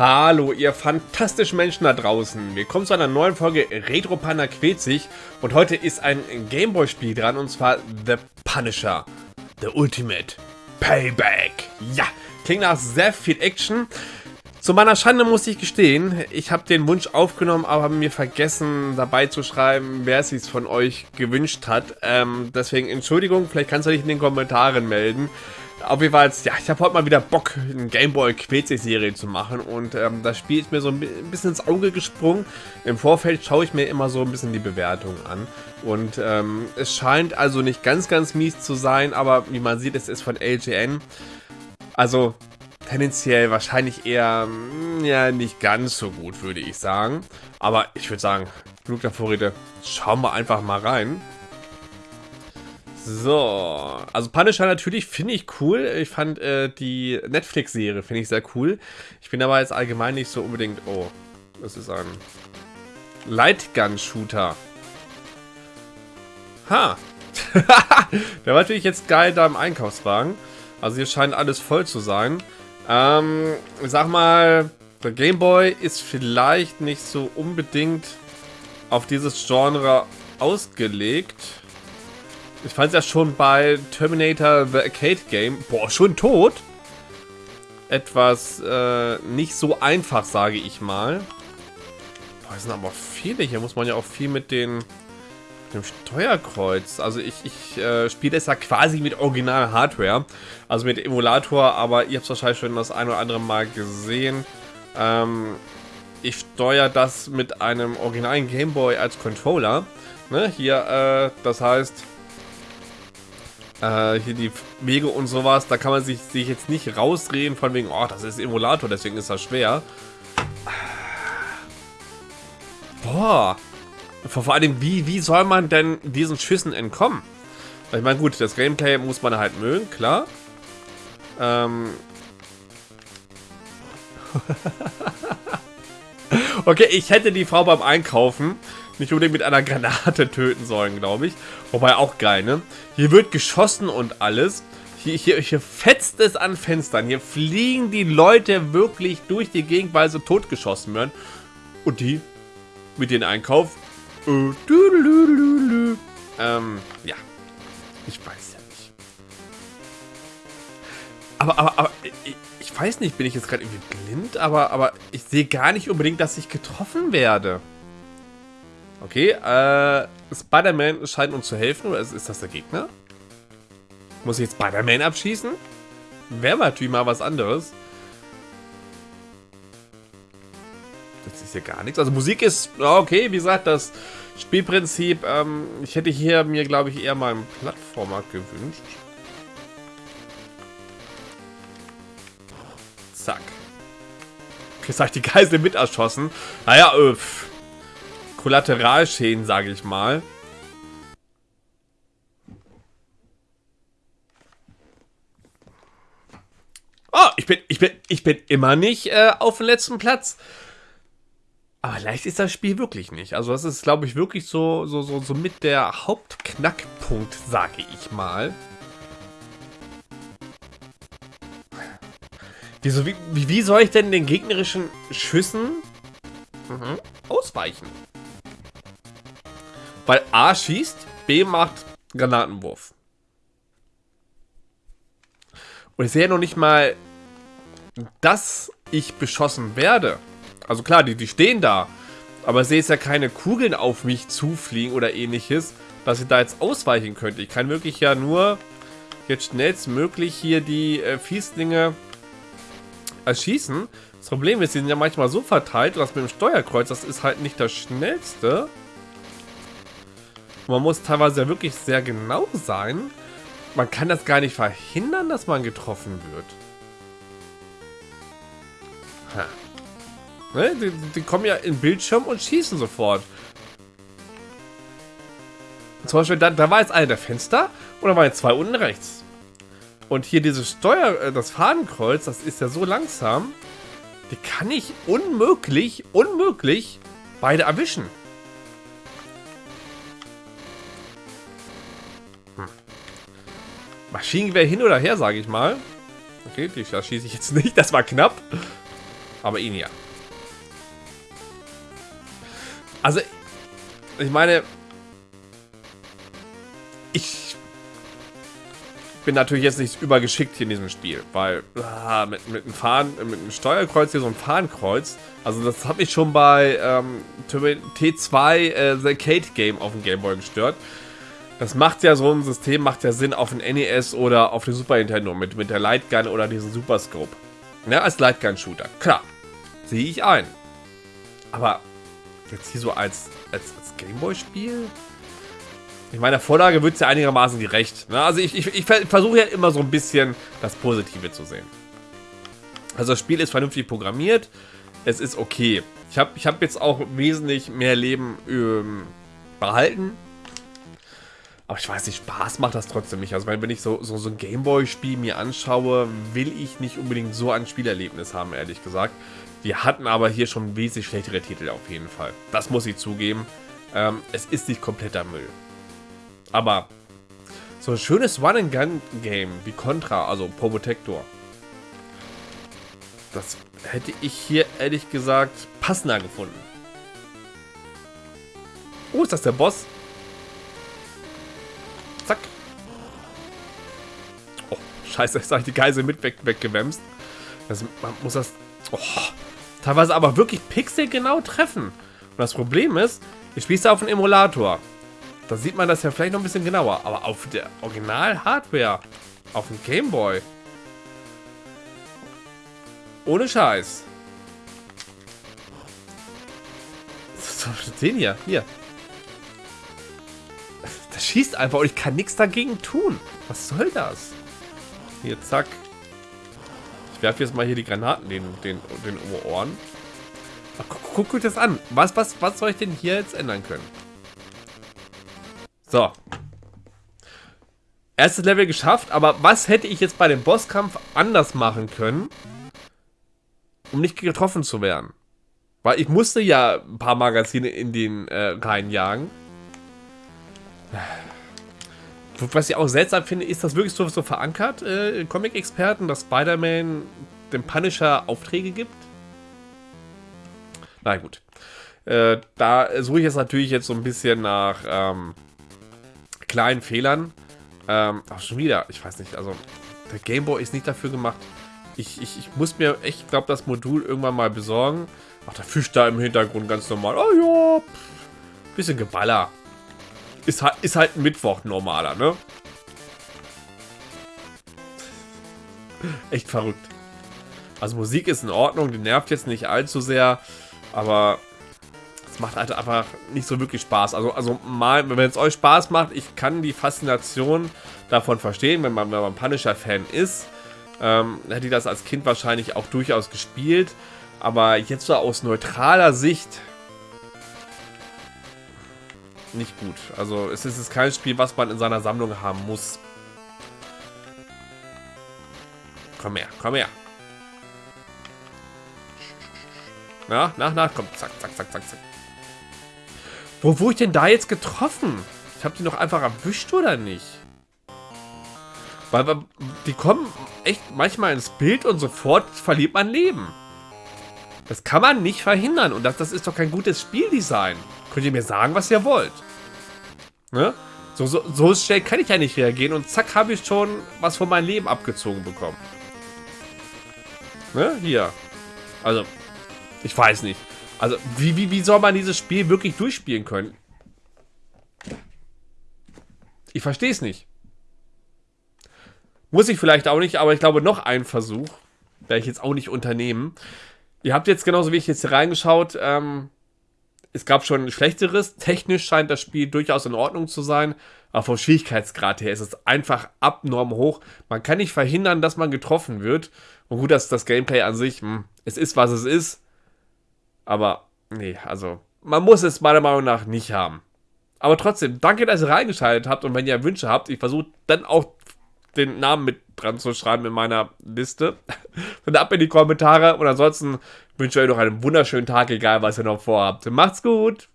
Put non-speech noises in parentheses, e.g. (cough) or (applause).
Hallo, ihr fantastischen Menschen da draußen. Willkommen zu einer neuen Folge Retro Panda quält sich. Und heute ist ein Gameboy-Spiel dran, und zwar The Punisher. The Ultimate Payback. Ja, klingt nach sehr viel Action. Zu meiner Schande muss ich gestehen, ich habe den Wunsch aufgenommen, aber mir vergessen dabei zu schreiben, wer es sich von euch gewünscht hat. Ähm, deswegen Entschuldigung, vielleicht kannst du dich in den Kommentaren melden. Auf jeden Fall, ja, ich habe heute mal wieder Bock, eine Gameboy Quetzig-Serie zu machen und ähm, das Spiel ist mir so ein bisschen ins Auge gesprungen. Im Vorfeld schaue ich mir immer so ein bisschen die Bewertung an und ähm, es scheint also nicht ganz, ganz mies zu sein, aber wie man sieht, es ist von LGN. Also tendenziell wahrscheinlich eher, hm, ja, nicht ganz so gut, würde ich sagen. Aber ich würde sagen, genug der Vorrede, schauen wir einfach mal rein. So, also Punisher natürlich finde ich cool. Ich fand äh, die Netflix-Serie finde ich sehr cool. Ich bin aber jetzt allgemein nicht so unbedingt... Oh, das ist ein Lightgun-Shooter. Ha! (laughs) Der war natürlich jetzt geil da im Einkaufswagen. Also hier scheint alles voll zu sein. Ähm, ich sag mal, der Gameboy ist vielleicht nicht so unbedingt auf dieses Genre ausgelegt. Ich fand es ja schon bei Terminator The Arcade Game, boah, schon tot, etwas äh, nicht so einfach, sage ich mal. Boah, es sind aber viele. Hier muss man ja auch viel mit den mit dem Steuerkreuz. Also ich, ich äh, spiele das ja quasi mit original Hardware, also mit Emulator, aber ihr habt es wahrscheinlich schon das ein oder andere Mal gesehen. Ähm, ich steuere das mit einem originalen Gameboy als Controller. Ne, hier, äh, das heißt, äh, hier die Wege und sowas, da kann man sich, sich jetzt nicht rausreden von wegen, oh, das ist Emulator, deswegen ist das schwer. Boah. Vor allem, wie, wie soll man denn diesen Schüssen entkommen? Ich meine, gut, das Gameplay muss man halt mögen, klar. Ähm. (laughs) okay, ich hätte die Frau beim Einkaufen nicht unbedingt mit einer Granate (laughs) töten sollen, glaube ich. Wobei auch geil, ne? Hier wird geschossen und alles. Hier, hier, hier fetzt es an Fenstern. Hier fliegen die Leute wirklich durch die Gegend, weil sie totgeschossen werden. Und die mit dem Einkauf. Äh, ähm, ja. Ich weiß ja nicht. Aber, aber, aber, ich, ich weiß nicht, bin ich jetzt gerade irgendwie blind? Aber, aber ich sehe gar nicht unbedingt, dass ich getroffen werde. Okay, äh, Spider-Man scheint uns zu helfen, oder ist, ist das der Gegner? Muss ich jetzt Spider-Man abschießen? Wäre natürlich mal was anderes. Das ist ja gar nichts. Also Musik ist, okay, wie gesagt, das Spielprinzip, ähm, ich hätte hier mir, glaube ich, eher mal einen Plattformer gewünscht. Zack. Jetzt habe ich die Geisel mit erschossen. Naja, äh, Kollateralschäden, sage ich mal. Oh, ich bin, ich bin, ich bin immer nicht äh, auf dem letzten Platz. Aber leicht ist das Spiel wirklich nicht. Also das ist, glaube ich, wirklich so, so, so, so mit der Hauptknackpunkt, sage ich mal. Wieso, wie, wie soll ich denn den gegnerischen Schüssen mhm, ausweichen? Weil A schießt, B macht Granatenwurf. Und ich sehe noch nicht mal, dass ich beschossen werde. Also klar, die, die stehen da. Aber ich sehe jetzt ja keine Kugeln auf mich zufliegen oder ähnliches, dass ich da jetzt ausweichen könnte. Ich kann wirklich ja nur jetzt schnellstmöglich hier die äh, Fieslinge erschießen. Das Problem ist, sie sind ja manchmal so verteilt, dass mit dem Steuerkreuz, das ist halt nicht das schnellste. Man muss teilweise ja wirklich sehr genau sein. Man kann das gar nicht verhindern, dass man getroffen wird. Ne? Die, die, kommen ja in Bildschirm und schießen sofort. Zum Beispiel, da, da war jetzt einer der Fenster und da waren jetzt zwei unten rechts. Und hier dieses Steuer, äh, das Fadenkreuz, das ist ja so langsam. Die kann ich unmöglich, unmöglich beide erwischen. Maschinengewehr hin oder her, sage ich mal. Okay, da schieße ich jetzt nicht. (laughs) Das war knapp. Aber ihn ja. Also, ich meine, ich bin natürlich jetzt nicht übergeschickt hier in diesem Spiel, weil ah, mit, mit, einem Fahren, mit einem Steuerkreuz hier so ein Fahrenkreuz, also das hat mich schon bei ähm, T2 äh, The Arcade Game auf dem Gameboy gestört. Das macht ja so ein System, macht ja Sinn auf dem NES oder auf dem Super Nintendo mit, mit der Lightgun oder diesem Super Scope. Ja, als Lightgun-Shooter. Klar, sehe ich ein. Aber jetzt hier so als, als, als Gameboy-Spiel? Ich meine, der Vorlage wird es ja einigermaßen gerecht. Ne? Also ich, ich, ich versuche ja immer so ein bisschen das Positive zu sehen. Also das Spiel ist vernünftig programmiert. Es ist okay. Ich habe ich hab jetzt auch wesentlich mehr Leben ähm, behalten. Aber ich weiß nicht, Spaß macht das trotzdem nicht. Also wenn ich so, so, so ein Gameboy-Spiel mir anschaue, will ich nicht unbedingt so ein Spielerlebnis haben, ehrlich gesagt. Wir hatten aber hier schon wesentlich schlechtere Titel auf jeden Fall. Das muss ich zugeben. Ähm, es ist nicht kompletter Müll. Aber so ein schönes Run-and-Gun-Game wie Contra, also Probotector, das hätte ich hier ehrlich gesagt passender gefunden. Oh, ist das der Boss? Scheiße, jetzt habe ich die Geisel mit weg, weggewämst. Das, man muss das oh, teilweise aber wirklich pixelgenau treffen. Und das Problem ist, ich spiele es auf einem Emulator. Da sieht man das ja vielleicht noch ein bisschen genauer. Aber auf der Original-Hardware, auf dem Gameboy, ohne Scheiß. Den hier, hier. Das schießt einfach und ich kann nichts dagegen tun. Was soll das? Hier, zack. Ich werfe jetzt mal hier die Granaten den, den, den Ohren. Ach, guck, guck, guck das an. Was, was, was soll ich denn hier jetzt ändern können? So. Erstes Level geschafft, aber was hätte ich jetzt bei dem Bosskampf anders machen können, um nicht getroffen zu werden? Weil ich musste ja ein paar Magazine in den äh, reinjagen. Was ich auch seltsam finde, ist das wirklich so, so verankert, äh, Comic-Experten, dass Spider-Man dem Punisher Aufträge gibt? Na gut. Äh, da suche ich jetzt natürlich jetzt so ein bisschen nach ähm, kleinen Fehlern. Ähm, auch schon wieder, ich weiß nicht, also der Gameboy ist nicht dafür gemacht. Ich, ich, ich muss mir echt, glaube das Modul irgendwann mal besorgen. Ach, der Fisch da im Hintergrund ganz normal. Oh ja, pff, bisschen Geballer. Ist halt, ist halt Mittwoch normaler, ne? Echt verrückt. Also Musik ist in Ordnung, die nervt jetzt nicht allzu sehr, aber macht halt einfach nicht so wirklich Spaß. Also, also mal, wenn es euch Spaß macht, ich kann die Faszination davon verstehen, wenn man, wenn man Punisher-Fan ist. Ähm, hätte ich das als Kind wahrscheinlich auch durchaus gespielt. Aber jetzt so aus neutraler Sicht nicht gut. Also es ist kein Spiel, was man in seiner Sammlung haben muss. Komm her, komm her. Na, nach, nach, komm, zack, zack, zack, zack, zack. Wo wurde ich denn da jetzt getroffen? Ich habe die noch einfach erwischt oder nicht? Weil die kommen echt manchmal ins Bild und sofort verliert man Leben. Das kann man nicht verhindern und das, das ist doch kein gutes Spieldesign. Könnt ihr mir sagen, was ihr wollt? Ne? So, so, so schnell kann ich ja nicht reagieren und zack habe ich schon was von meinem Leben abgezogen bekommen. Ne? Hier. Also, ich weiß nicht. Also, wie, wie, wie soll man dieses Spiel wirklich durchspielen können? Ich verstehe es nicht. Muss ich vielleicht auch nicht, aber ich glaube, noch ein Versuch werde ich jetzt auch nicht unternehmen. Ihr habt jetzt genauso wie ich jetzt hier reingeschaut, ähm, es gab schon ein schlechteres. Technisch scheint das Spiel durchaus in Ordnung zu sein, aber vom Schwierigkeitsgrad her ist es einfach abnorm hoch. Man kann nicht verhindern, dass man getroffen wird. Und gut, dass das Gameplay an sich, mh, hm, es ist, was es ist. Aber, nee, also, man muss es meiner Meinung nach nicht haben. Aber trotzdem, danke, dass ihr reingeschaltet habt und wenn ihr Wünsche habt, ich versuche dann auch den Namen mit dran zu schreiben in meiner Liste. (laughs) Dann ab in die Kommentare und ansonsten wünsche ich euch noch einen wunderschönen Tag, egal was ihr noch vorhabt. Macht's gut!